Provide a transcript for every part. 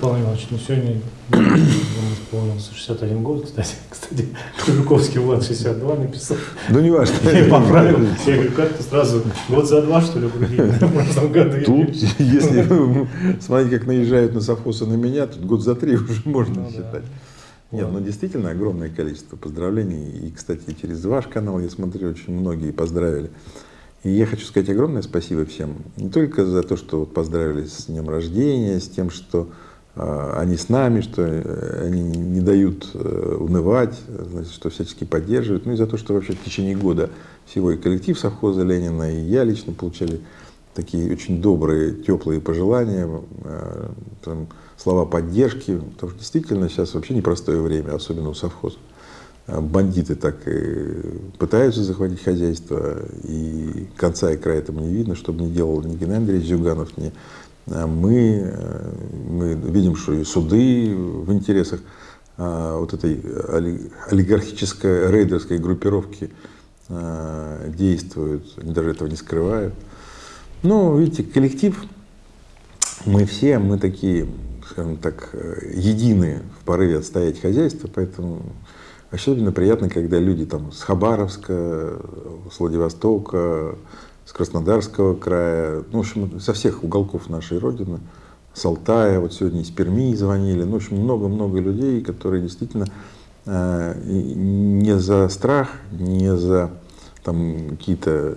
Павел Иванович, ну сегодня исполнился 61 год, кстати. Кстати, Жуковский Влад 62 написал. Ну, не важно. Я поправил. Я говорю, как ты сразу год за два, что ли, в прошлом году? Тут, если смотреть, как наезжают на совхозы на меня, тут год за три уже можно Ну, да. считать. Нет, ну действительно огромное количество поздравлений. И, кстати, через ваш канал, я смотрю, очень многие поздравили. И я хочу сказать огромное спасибо всем. Не только за то, что поздравили с днем рождения, с тем, что они с нами, что э, они не дают э, унывать, значит, что всячески поддерживают, ну и за то, что вообще в течение года всего и коллектив совхоза Ленина, и я лично получали такие очень добрые, теплые пожелания, э, там, слова поддержки, потому что действительно сейчас вообще непростое время, особенно у совхоза. Э, Бандиты так и пытаются захватить хозяйство, и конца и края этому не видно, чтобы не делал ни Геннадий Андреевич Зюганов, ни э, мы. Э, Мы видим, что и суды в интересах э, вот этой оли- олигархической рейдерской группировки э, действуют, они даже этого не скрывают. Ну, видите, коллектив, мы все, мы такие, скажем так, э, едины в порыве отстоять хозяйство, поэтому особенно приятно, когда люди там с Хабаровска, с Владивостока, с Краснодарского края, ну, в общем, со всех уголков нашей Родины, с Алтая, вот сегодня из Перми звонили, ну, в общем, много-много людей, которые действительно э, не за страх, не за там какие-то э,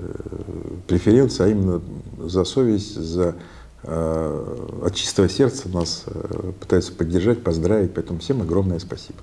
преференции, а именно за совесть, за э, от чистого сердца нас э, пытаются поддержать, поздравить. Поэтому всем огромное спасибо.